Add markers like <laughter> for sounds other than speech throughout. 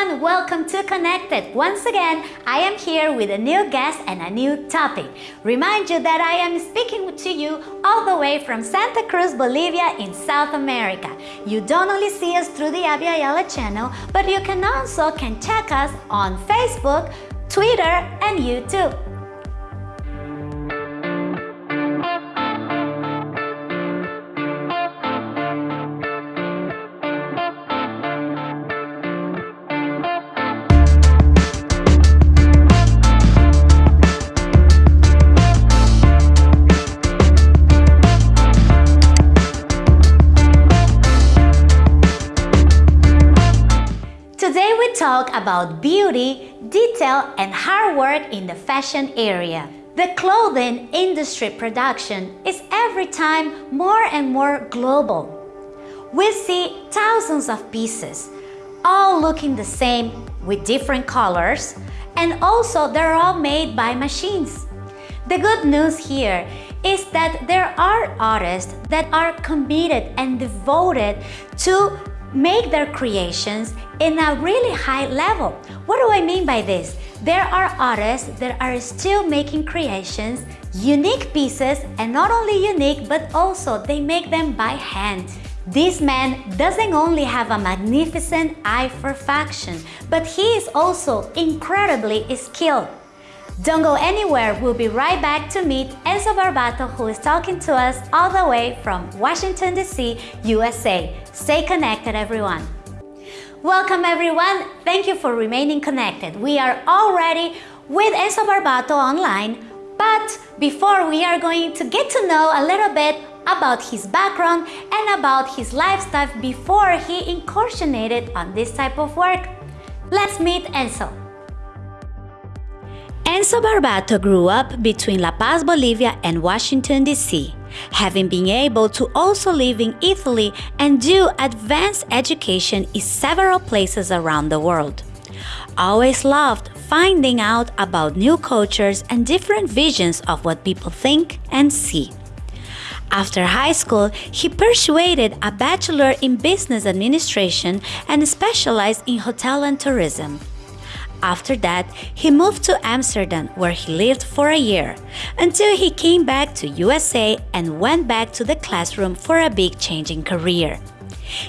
everyone, welcome to Connected. Once again, I am here with a new guest and a new topic. Remind you that I am speaking to you all the way from Santa Cruz, Bolivia in South America. You don't only see us through the Yala channel, but you can also can check us on Facebook, Twitter, and YouTube. About beauty, detail, and hard work in the fashion area. The clothing industry production is every time more and more global. We see thousands of pieces, all looking the same with different colors, and also they're all made by machines. The good news here is that there are artists that are committed and devoted to make their creations in a really high level. What do I mean by this? There are artists that are still making creations, unique pieces, and not only unique, but also they make them by hand. This man doesn't only have a magnificent eye for fashion, but he is also incredibly skilled. Don't go anywhere, we'll be right back to meet Enzo Barbato who is talking to us all the way from Washington DC, USA. Stay connected everyone. Welcome everyone, thank you for remaining connected. We are already with Enzo Barbato online, but before we are going to get to know a little bit about his background and about his lifestyle before he incursionated on this type of work. Let's meet Enzo. Enzo Barbato grew up between La Paz, Bolivia and Washington, D.C., having been able to also live in Italy and do advanced education in several places around the world. Always loved finding out about new cultures and different visions of what people think and see. After high school, he pursued a bachelor in business administration and specialized in hotel and tourism. After that, he moved to Amsterdam where he lived for a year until he came back to USA and went back to the classroom for a big change in career.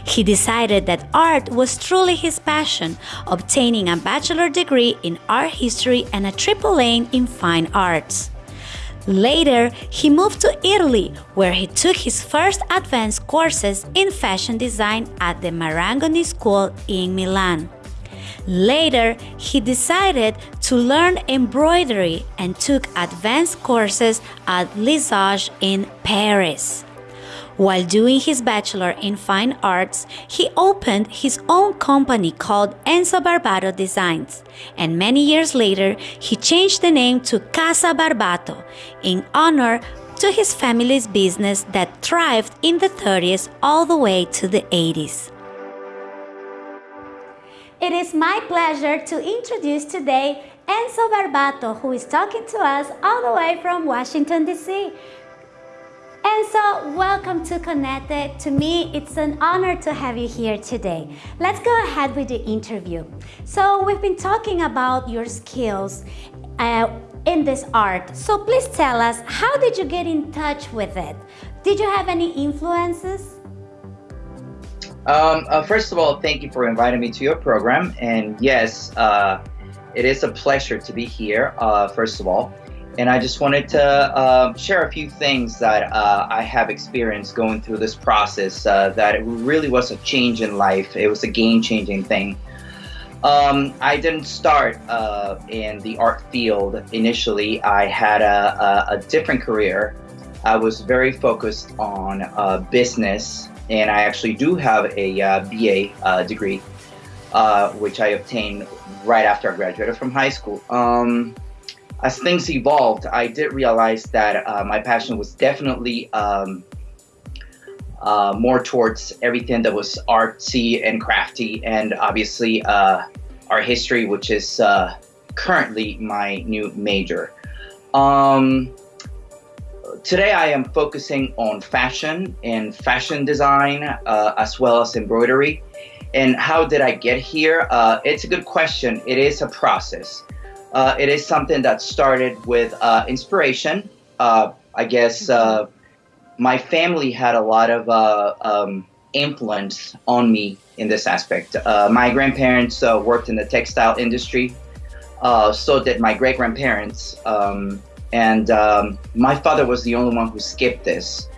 He decided that art was truly his passion, obtaining a bachelor degree in art history and a triple A in fine arts. Later, he moved to Italy, where he took his first advanced courses in fashion design at the Marangoni School in Milan. Later, he decided to learn embroidery and took advanced courses at Lesage in Paris. While doing his bachelor in fine arts, he opened his own company called Enzo Barbato Designs, and many years later, he changed the name to Casa Barbato in honor to his family's business that thrived in the 30s all the way to the 80s. It is my pleasure to introduce today Enzo Barbato, who is talking to us all the way from Washington, D.C. Enzo, welcome to Connected. To me, it's an honor to have you here today. Let's go ahead with the interview. So we've been talking about your skills uh, in this art. So please tell us, how did you get in touch with it? Did you have any influences? Um, uh, first of all, thank you for inviting me to your program. And yes, uh, it is a pleasure to be here, uh, first of all. And I just wanted to uh, share a few things that uh, I have experienced going through this process uh, that it really was a change in life. It was a game changing thing. Um, I didn't start in the art field initially. I had a, a, a different career. I was very focused on business and I actually do have a uh, BA uh, degree, uh, which I obtained right after I graduated from high school. Um, as things evolved, I did realize that uh, my passion was definitely um, uh, more towards everything that was artsy and crafty, and obviously uh, art history, which is currently my new major. Um, today I am focusing on fashion and fashion design uh, as well as embroidery. And how did I get here? Uh, it's a good question. It is a process. Uh, it is something that started with uh, inspiration. Uh, I guess uh, my family had a lot of um, influence on me in this aspect. my grandparents worked in the textile industry. so did my great grandparents. Um, and um, my father was the only one who skipped this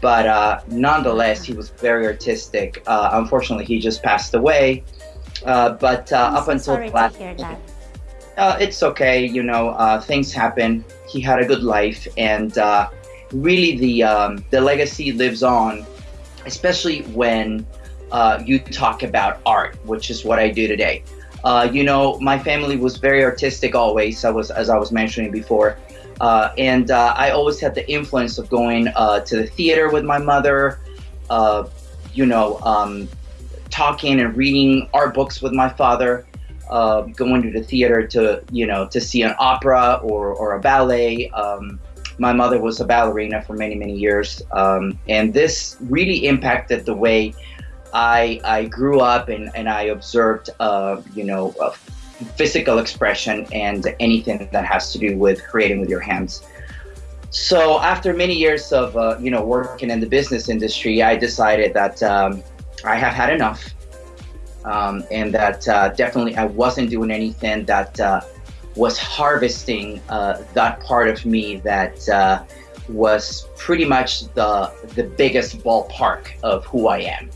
but uh, nonetheless, he was very artistic. Uh, unfortunately, he just passed away. Uh, but uh, up so until sorry last, to hear that. Uh, it's okay. You know, uh, things happen. He had a good life, and really, the um, the legacy lives on, especially when you talk about art, which is what I do today. You know, my family was very artistic always. I was, as I was mentioning before. Uh, and uh, I always had the influence of going uh, to the theater with my mother, uh, you know, um, talking and reading art books with my father, uh, going to the theater to, you know, to see an opera or, or a ballet. Um, my mother was a ballerina for many, many years. Um, and this really impacted the way I, I grew up and, and I observed, uh, you know, physical expression and anything that has to do with creating with your hands. So after many years of uh, you know working in the business industry, I decided that um, I have had enough, um, and that uh, definitely I wasn't doing anything that uh, was harvesting uh, that part of me that uh, was pretty much the the biggest ballpark of who I am.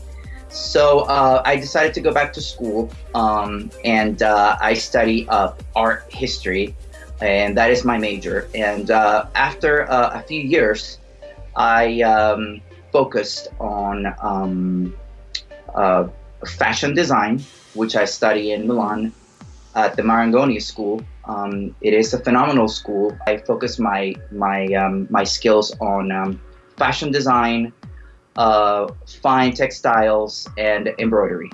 So uh, I decided to go back to school um, and uh, I study uh, art history, and that is my major. And uh, after uh, a few years, I um, focused on um, uh, fashion design, which I study in Milan at the Marangoni School. Um, it is a phenomenal school. I focus my my um, my skills on um, fashion design uh, fine textiles and embroidery.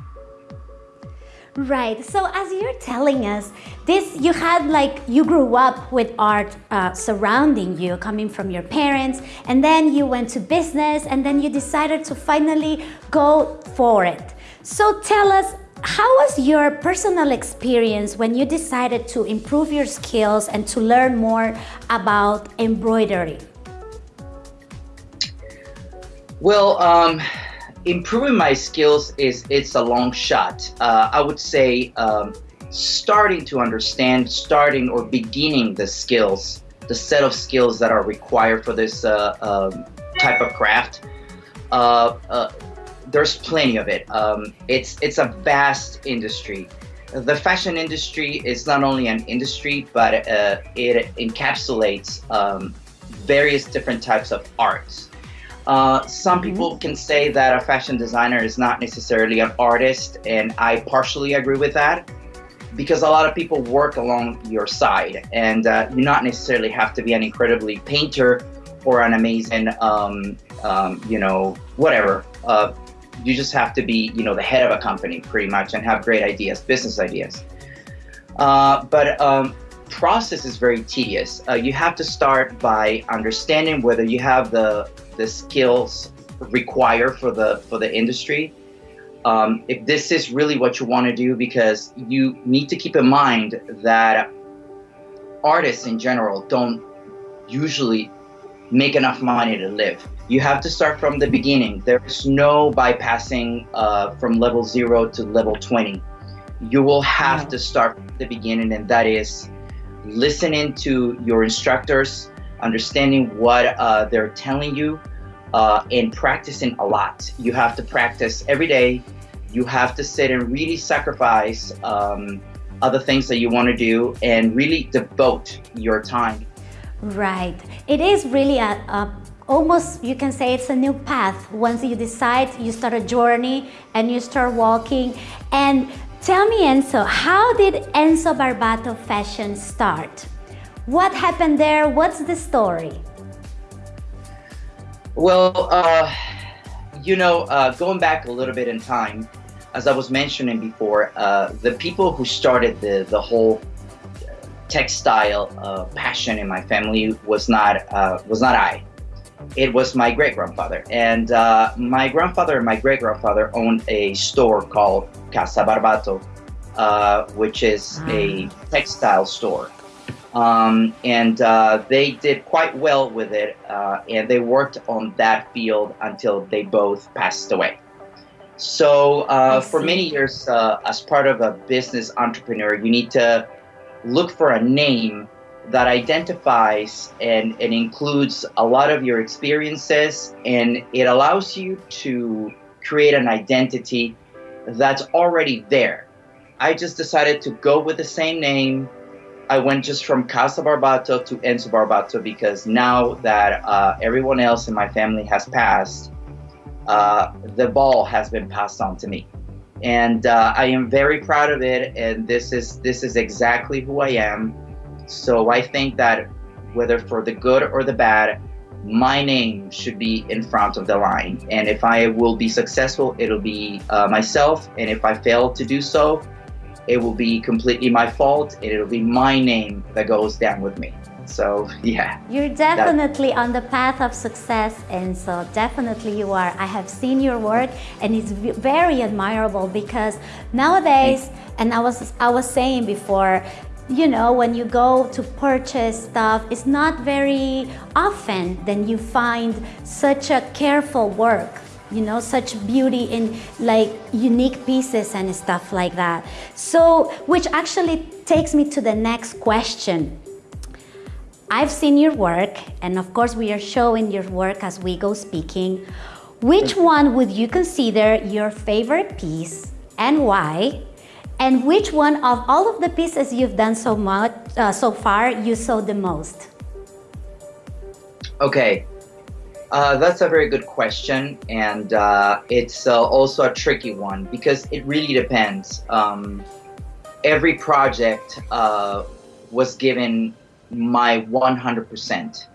Right. So as you're telling us, this you had like you grew up with art uh, surrounding you, coming from your parents, and then you went to business, and then you decided to finally go for it. So tell us, how was your personal experience when you decided to improve your skills and to learn more about embroidery? Well, um, improving my skills is it's a long shot. Uh, I would say um, starting to understand, starting or beginning the skills, the set of skills that are required for this uh, um, type of craft. Uh, uh there's plenty of it. Um, it's it's a vast industry. The fashion industry is not only an industry, but uh, it encapsulates um, various different types of arts. Uh, some mm-hmm. people can say that a fashion designer is not necessarily an artist, and I partially agree with that because a lot of people work along your side, and uh, you not necessarily have to be an incredibly painter or an amazing, um, um, you know, whatever. Uh, you just have to be, you know, the head of a company pretty much and have great ideas, business ideas. Uh, but um, process is very tedious. Uh, you have to start by understanding whether you have the the skills require for the for the industry. Um, if this is really what you want to do, because you need to keep in mind that artists in general don't usually make enough money to live. You have to start from the beginning. There's no bypassing uh, from level zero to level 20. You will have to start from the beginning, and that is listening to your instructors, understanding what uh, they're telling you, uh, and practicing a lot. You have to practice every day. You have to sit and really sacrifice um, other things that you want to do and really devote your time. Right. It is really a, a almost you can say it's a new path once you decide you start a journey and you start walking and tell me Enzo how did Enzo Barbato fashion start what happened there what's the story well, uh, you know, uh, going back a little bit in time, as I was mentioning before, uh, the people who started the, the whole textile uh, passion in my family was not uh, was not I. it was my great grandfather. And uh, my grandfather and my great grandfather owned a store called Casa Barbato, uh, which is a ah. textile store. Um, and uh, they did quite well with it, uh, and they worked on that field until they both passed away. So, uh, for many years, uh, as part of a business entrepreneur, you need to look for a name that identifies and, and includes a lot of your experiences and it allows you to create an identity that's already there. I just decided to go with the same name. I went just from Casa Barbato to Enzo Barbato because now that uh, everyone else in my family has passed, uh, the ball has been passed on to me. And uh, I am very proud of it. And this is this is exactly who I am. So I think that whether for the good or the bad, my name should be in front of the line. And if I will be successful, it'll be uh, myself. And if I fail to do so, it will be completely my fault and it'll be my name that goes down with me. So, yeah. You're definitely on the path of success, and so definitely you are. I have seen your work, and it's very admirable because nowadays, and I was I was saying before, you know, when you go to purchase stuff, it's not very often then you find such a careful work, you know, such beauty in like unique pieces and stuff like that. So, which actually takes me to the next question. I've seen your work, and of course we are showing your work as we go speaking. Which one would you consider your favorite piece and why? And which one of all of the pieces you've done so much uh, so far you saw the most? Okay, uh, that's a very good question, and uh, it's uh, also a tricky one because it really depends. Um, every project uh, was given my 100%.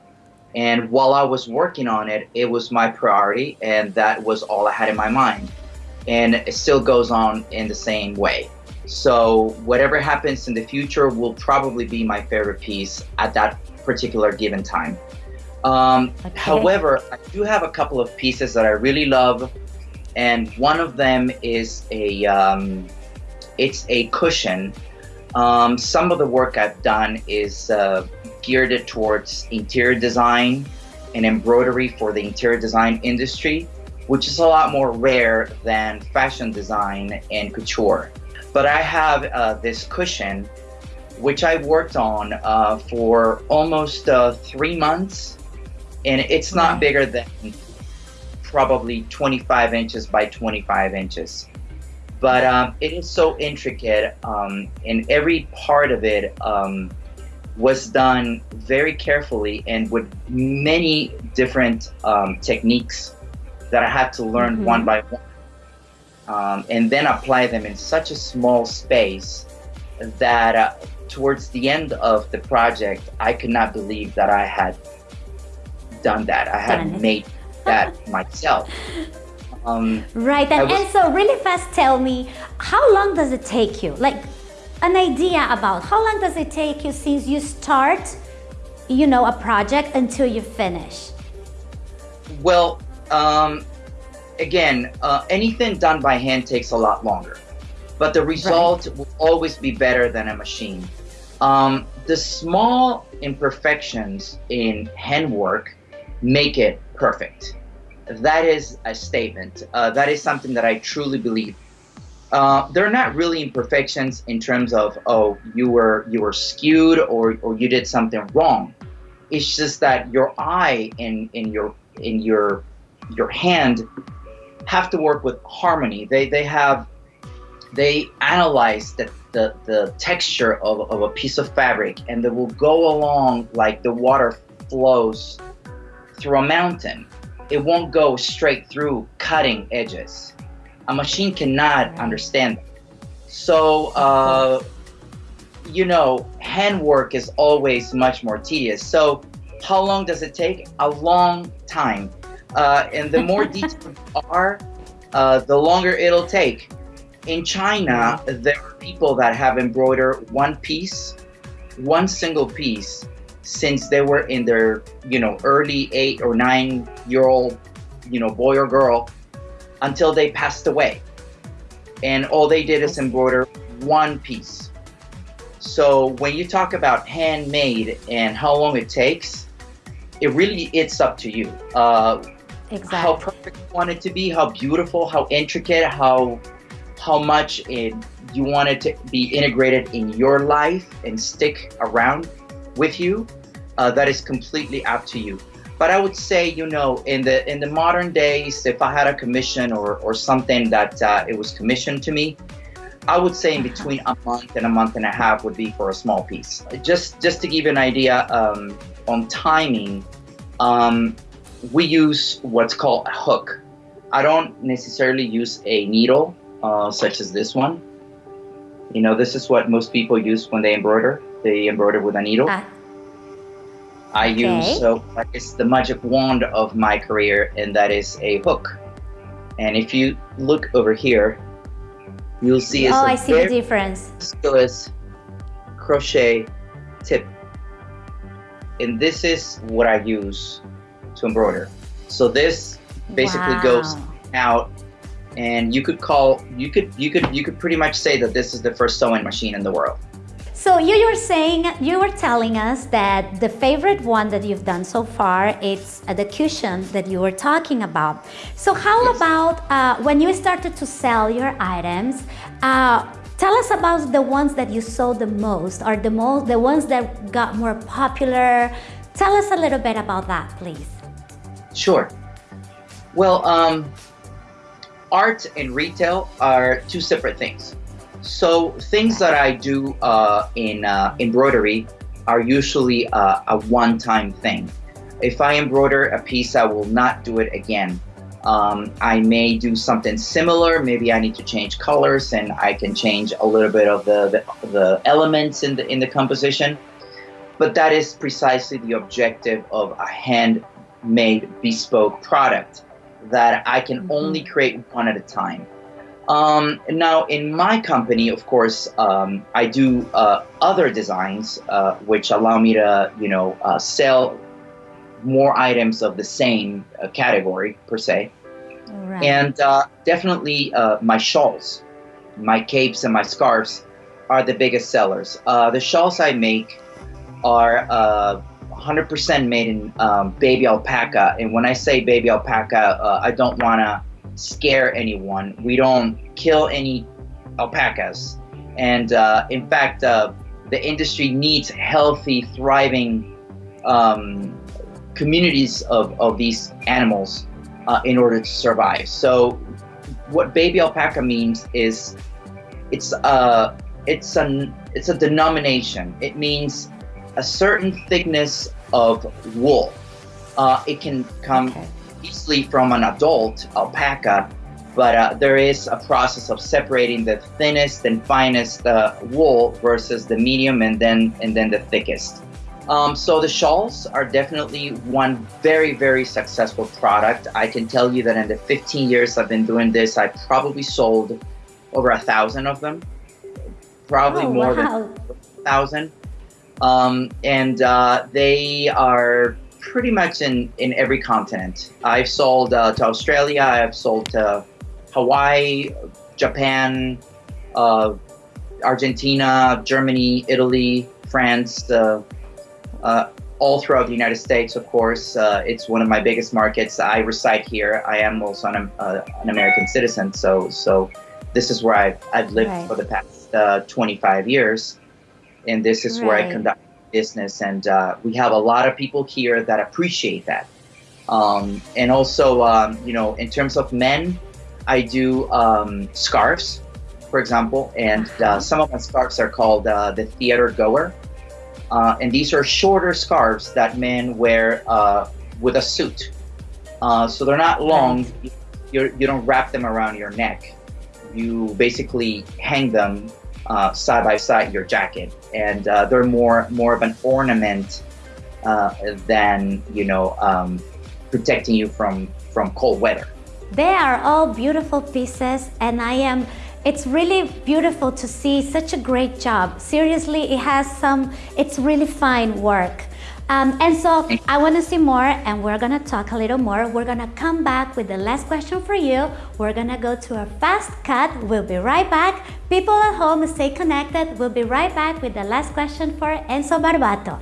And while I was working on it, it was my priority, and that was all I had in my mind. And it still goes on in the same way. So whatever happens in the future will probably be my favorite piece at that particular given time. Um, okay. However, I do have a couple of pieces that I really love, and one of them is a um, it's a cushion. Um, some of the work I've done is uh, geared towards interior design and embroidery for the interior design industry, which is a lot more rare than fashion design and couture. But I have uh, this cushion, which I worked on uh, for almost uh, three months. And it's not bigger than probably 25 inches by 25 inches. But um, it is so intricate, um, and every part of it um, was done very carefully and with many different um, techniques that I had to learn mm-hmm. one by one um, and then apply them in such a small space that uh, towards the end of the project, I could not believe that I had done that. I had made that <laughs> myself. Um, right, and, was, and so really fast tell me, how long does it take you? Like an idea about how long does it take you since you start, you know, a project until you finish? Well, um, again, uh, anything done by hand takes a lot longer, but the result right. will always be better than a machine. Um, the small imperfections in handwork make it perfect. That is a statement. Uh, that is something that I truly believe. Uh, they're not really imperfections in terms of oh you were you were skewed or or you did something wrong. It's just that your eye in in your in your your hand have to work with harmony. They they have they analyze the, the, the texture of, of a piece of fabric and they will go along like the water flows through a mountain. It won't go straight through cutting edges. A machine cannot understand that. So, uh, you know, handwork is always much more tedious. So, how long does it take? A long time. Uh, and the more <laughs> detailed you are, uh, the longer it'll take. In China, there are people that have embroidered one piece, one single piece, since they were in their, you know, early eight or nine year old, you know, boy or girl until they passed away. And all they did is embroider one piece. So when you talk about handmade and how long it takes, it really it's up to you. Uh, exactly. How perfect you want it to be, how beautiful, how intricate, how how much it, you want it to be integrated in your life and stick around with you. Uh, that is completely up to you. But I would say, you know, in the in the modern days, if I had a commission or or something that uh, it was commissioned to me, I would say in uh-huh. between a month and a month and a half would be for a small piece. Just just to give you an idea um, on timing, um, we use what's called a hook. I don't necessarily use a needle uh, such as this one. You know, this is what most people use when they embroider. They embroider with a needle. Ah. I okay. use so it's the magic wand of my career, and that is a hook. And if you look over here, you'll see it's oh, I see the difference. Skillless crochet tip, and this is what I use to embroider. So this basically wow. goes out, and you could call you could you could you could pretty much say that this is the first sewing machine in the world. So you were saying, you were telling us that the favorite one that you've done so far, it's uh, the cushion that you were talking about. So how yes. about uh, when you started to sell your items, uh, tell us about the ones that you sold the most or the most, the ones that got more popular. Tell us a little bit about that, please. Sure. Well, um, art and retail are two separate things. So things that I do uh, in uh, embroidery are usually uh, a one-time thing. If I embroider a piece, I will not do it again. Um, I may do something similar. Maybe I need to change colors, and I can change a little bit of the, the, the elements in the in the composition. But that is precisely the objective of a handmade bespoke product that I can mm-hmm. only create one at a time. Um, now, in my company, of course, um, I do uh, other designs uh, which allow me to, you know, uh, sell more items of the same uh, category per se. Right. And uh, definitely uh, my shawls, my capes, and my scarves are the biggest sellers. the shawls I make are 100% made in um, baby alpaca. And when I say baby alpaca, I don't want to scare anyone. We don't kill any alpacas. And uh, in fact, uh, the industry needs healthy, thriving um, communities of, of these animals uh, in order to survive. So, what baby alpaca means is it's a uh, it's an it's a denomination. It means a certain thickness of wool. Uh, it can come okay easily from an adult alpaca, but uh, there is a process of separating the thinnest and finest uh, wool versus the medium and then and then the thickest. Um, so the shawls are definitely one very very successful product. I can tell you that in the 15 years I've been doing this, I probably sold over a thousand of them, probably oh, more wow. than a thousand. Um, and uh, they are pretty much in, in every continent. I've sold uh, to Australia, I've sold to Hawaii, Japan, uh, Argentina, Germany, Italy, France, uh, uh all throughout the United States, of course. Uh, it's one of my biggest markets. I reside here. I am also an, uh, an American citizen, so so this is where I've, I've lived right. for the past 25 years, and this is right. where I conduct business, and uh, we have a lot of people here that appreciate that. Um, and also, um, you know, in terms of men, I do um, scarves, for example, and uh, some of my scarves are called uh, the theater goer. Uh, and these are shorter scarves that men wear uh, with a suit. Uh, so they're not long. You're, you don't wrap them around your neck. You basically hang them uh, side by side your jacket, and uh, they're more more of an ornament uh, than you know um, protecting you from from cold weather. They are all beautiful pieces, and I am. It's really beautiful to see such a great job. Seriously, it has some. It's really fine work. Um, and so I want to see more, and we're going to talk a little more. We're going to come back with the last question for you. We're going to go to a fast cut. We'll be right back. People at home, stay connected. We'll be right back with the last question for Enzo Barbato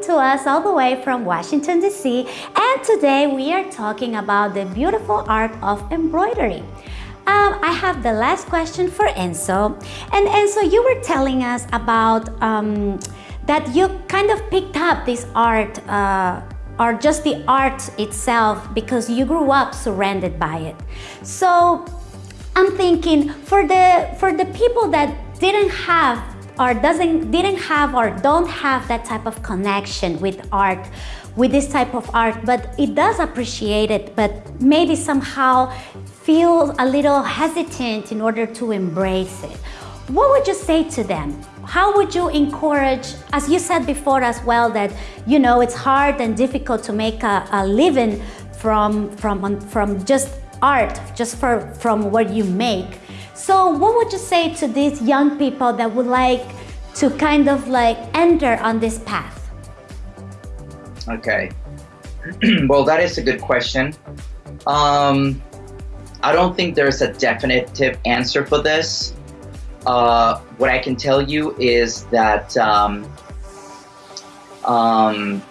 to us all the way from Washington DC and today we are talking about the beautiful art of embroidery. Um, I have the last question for Enzo and Enzo you were telling us about um, that you kind of picked up this art uh, or just the art itself because you grew up surrounded by it. So I'm thinking for the for the people that didn't have or doesn't didn't have or don't have that type of connection with art with this type of art but it does appreciate it but maybe somehow feel a little hesitant in order to embrace it what would you say to them how would you encourage as you said before as well that you know it's hard and difficult to make a, a living from from from just art just for from what you make so what would you say to these young people that would like to kind of like enter on this path? Okay. <clears throat> well, that is a good question. Um, I don't think there's a definitive answer for this. Uh, what I can tell you is that um, um,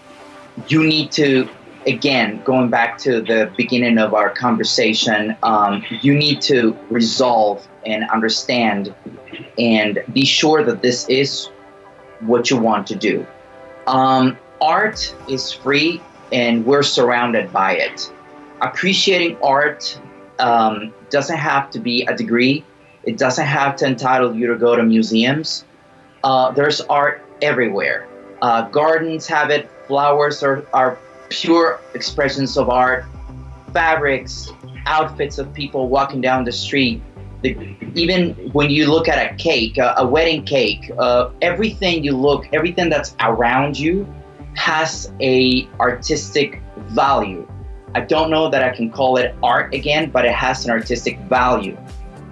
you need to again, going back to the beginning of our conversation, um, you need to resolve and understand and be sure that this is what you want to do. Um, art is free and we're surrounded by it. Appreciating art um, doesn't have to be a degree. It doesn't have to entitle you to go to museums. Uh, there's art everywhere. Uh, gardens have it, flowers are, are pure expressions of art, fabrics, outfits of people walking down the street. The, even when you look at a cake, a, a wedding cake, uh, everything you look, everything that's around you has a artistic value. I don't know that I can call it art again, but it has an artistic value.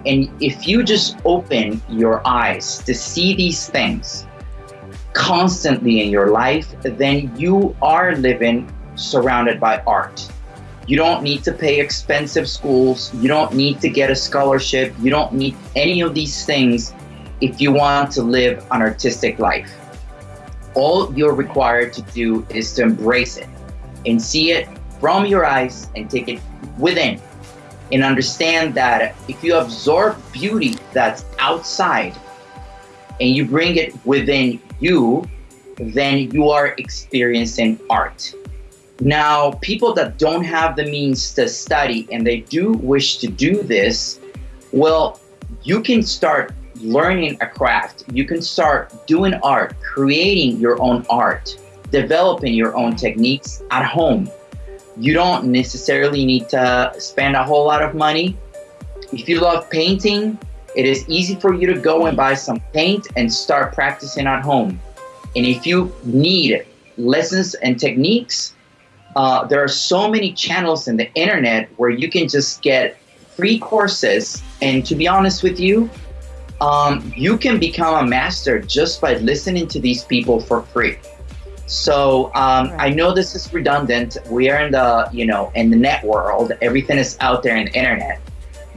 And if you just open your eyes to see these things constantly in your life, then you are living surrounded by art. You don't need to pay expensive schools. You don't need to get a scholarship. You don't need any of these things if you want to live an artistic life. All you're required to do is to embrace it and see it from your eyes and take it within and understand that if you absorb beauty that's outside and you bring it within you, then you are experiencing art. Now, people that don't have the means to study and they do wish to do this, well, you can start learning a craft. You can start doing art, creating your own art, developing your own techniques at home. You don't necessarily need to spend a whole lot of money. If you love painting, it is easy for you to go and buy some paint and start practicing at home. And if you need lessons and techniques, uh, there are so many channels in the internet where you can just get free courses. And to be honest with you, um, you can become a master just by listening to these people for free. So um, right. I know this is redundant. We are in the you know in the net world. Everything is out there in the internet,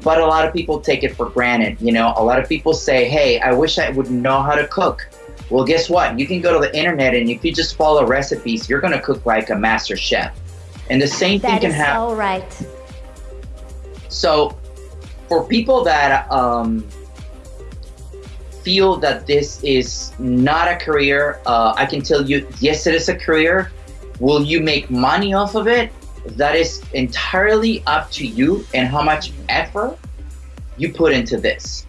but a lot of people take it for granted. You know, a lot of people say, "Hey, I wish I would know how to cook." Well, guess what? You can go to the internet and if you just follow recipes, you're going to cook like a master chef. And the same that thing can happen. So right. So, for people that um, feel that this is not a career, uh, I can tell you, yes, it is a career. Will you make money off of it? That is entirely up to you and how much effort you put into this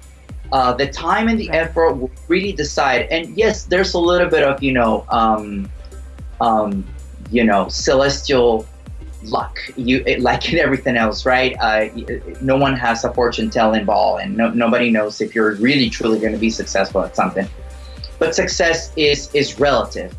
uh, the time and the effort will really decide. And yes, there's a little bit of you know, um, um, you know, celestial luck. You it, like in everything else, right? Uh, no one has a fortune telling ball, and no, nobody knows if you're really truly going to be successful at something. But success is is relative.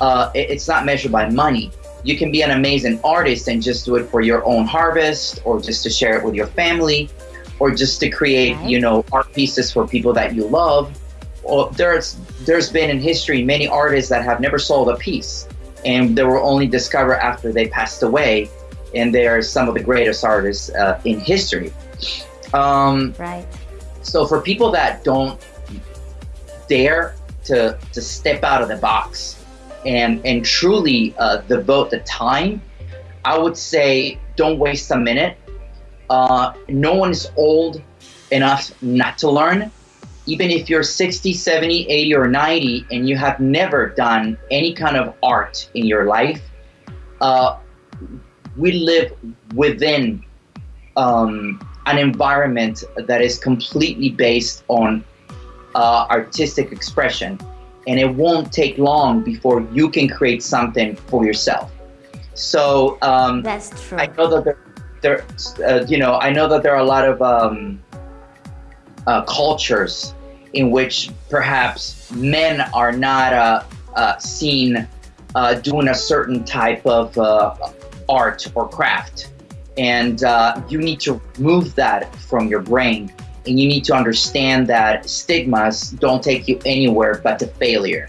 Uh, it, it's not measured by money. You can be an amazing artist and just do it for your own harvest, or just to share it with your family or just to create, right. you know, art pieces for people that you love, well, there's there's been in history many artists that have never sold a piece, and they were only discovered after they passed away, and they are some of the greatest artists uh, in history. Um, right. So for people that don't dare to to step out of the box and and truly uh, devote the time, I would say don't waste a minute. Uh, no one is old enough not to learn even if you're 60, 70, 80, or 90, and you have never done any kind of art in your life, uh, we live within um, an environment that is completely based on uh, artistic expression. And it won't take long before you can create something for yourself. So um, that's true. I know that there, there uh, you know, I know that there are a lot of um, uh, cultures in which perhaps men are not uh, uh, seen uh, doing a certain type of uh, art or craft. And uh, you need to remove that from your brain. And you need to understand that stigmas don't take you anywhere but to failure.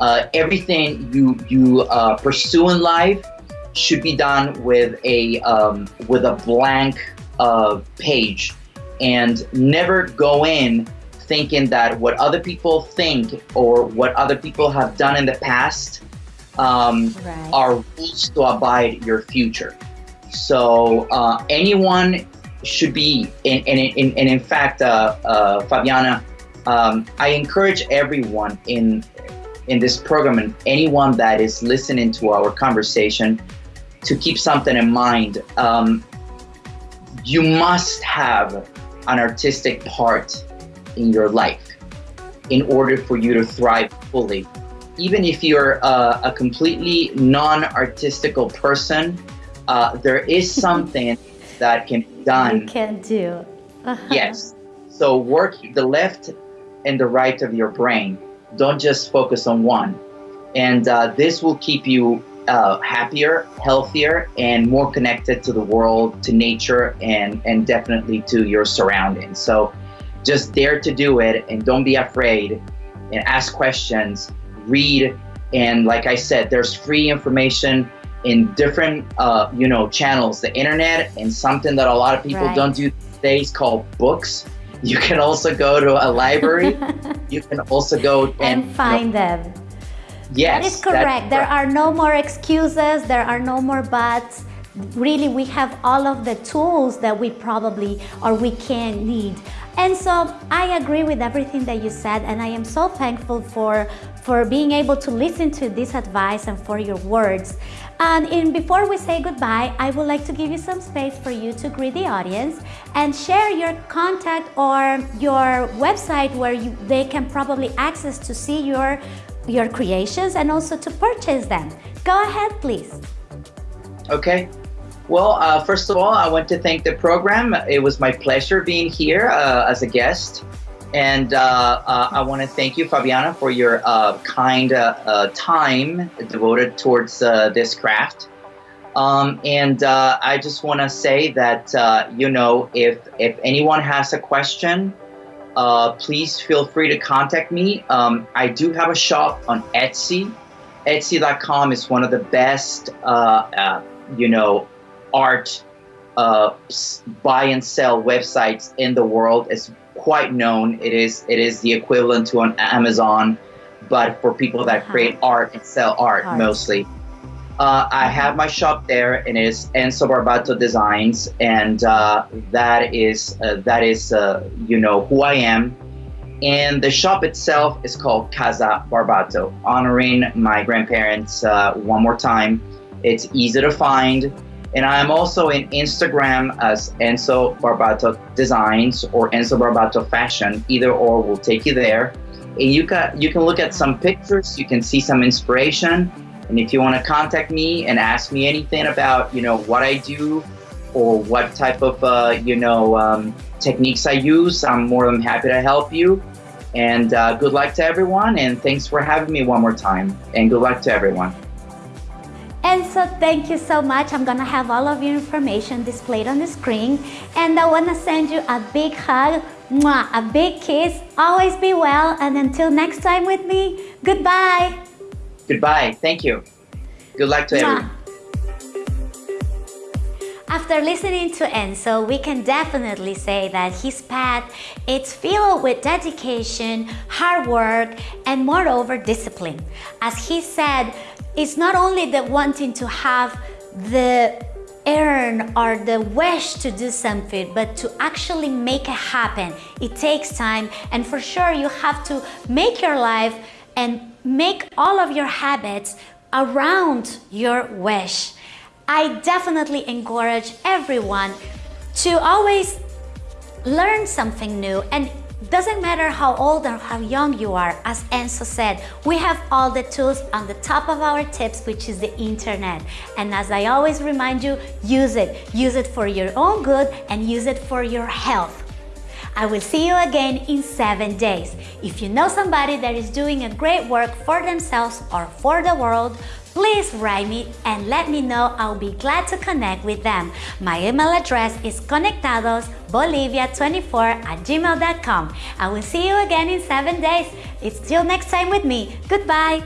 Uh, everything you, you pursue in life should be done with a, um, with a blank page and never go in thinking that what other people think or what other people have done in the past um, right. are rules to abide your future. So uh, anyone should be, and, and, and, and in fact, uh, uh, Fabiana, um, I encourage everyone in in this program and anyone that is listening to our conversation to keep something in mind. Um, you must have an artistic part in your life in order for you to thrive fully. Even if you're uh, a completely non-artistical person, uh, there is <laughs> something that can be done. You can do. Uh -huh. Yes. So work the left and the right of your brain. Don't just focus on one. And uh, this will keep you uh, happier, healthier, and more connected to the world, to nature, and, and definitely to your surroundings. So just dare to do it and don't be afraid and ask questions, read. And like I said, there's free information in different, uh, you know, channels, the internet, and something that a lot of people right. don't do is called books. <laughs> You can also go to a library. <laughs> you can also go and, and find you know, them. Yes, that is correct. There are no more excuses. There are no more buts. Really, we have all of the tools that we probably or we can need. And so I agree with everything that you said and I am so thankful for, for being able to listen to this advice and for your words. And in, before we say goodbye, I would like to give you some space for you to greet the audience and share your contact or your website where you, they can probably access to see your, your creations and also to purchase them. Go ahead, please. Okay. Well, uh, first of all, I want to thank the program. It was my pleasure being here uh, as a guest. And uh, uh I want to thank you, Fabiana, for your uh, kind uh, time devoted towards this craft. Um, and I just want to say that, you know, if, if anyone has a question, please feel free to contact me. Um, I do have a shop on Etsy. Etsy.com is one of the best, you know, art uh, buy and sell websites in the world. is quite known. It is it is the equivalent to an Amazon, but for people that create uh-huh. art and sell art, art. mostly. Uh, I have my shop there, and it is Enzo Barbato Designs, and uh, that is uh, that is uh, you know who I am. And the shop itself is called Casa Barbato, honoring my grandparents uh, one more time. It's easy to find. And I'm also in Instagram as Enzo Barbato Designs or Enzo Barbato Fashion. Either or will take you there. And you can, you can look at some pictures, you can see some inspiration. And if you want to contact me and ask me anything about, you know, what I do or what type of, uh, you know, um, techniques I use, I'm more than happy to help you. And uh, good luck to everyone. And thanks for having me one more time. And good luck to everyone. And so thank you so much. I'm gonna have all of your information displayed on the screen. And I wanna send you a big hug Mwah, a big kiss. Always be well. And until next time with me, goodbye. Goodbye. Thank you. Good luck to everyone. After listening to Enzo, we can definitely say that his path is filled with dedication, hard work, and moreover discipline. As he said, it's not only the wanting to have the earn or the wish to do something, but to actually make it happen. It takes time and for sure you have to make your life and make all of your habits around your wish. I definitely encourage everyone to always learn something new and doesn't matter how old or how young you are, as Enzo said, we have all the tools on the top of our tips, which is the internet. And as I always remind you, use it. Use it for your own good and use it for your health. I will see you again in seven days. If you know somebody that is doing a great work for themselves or for the world, please write me and let me know. I'll be glad to connect with them. My email address is conectadosbolivia24 at gmail.com. I will see you again in seven days. It's till next time with me. Goodbye.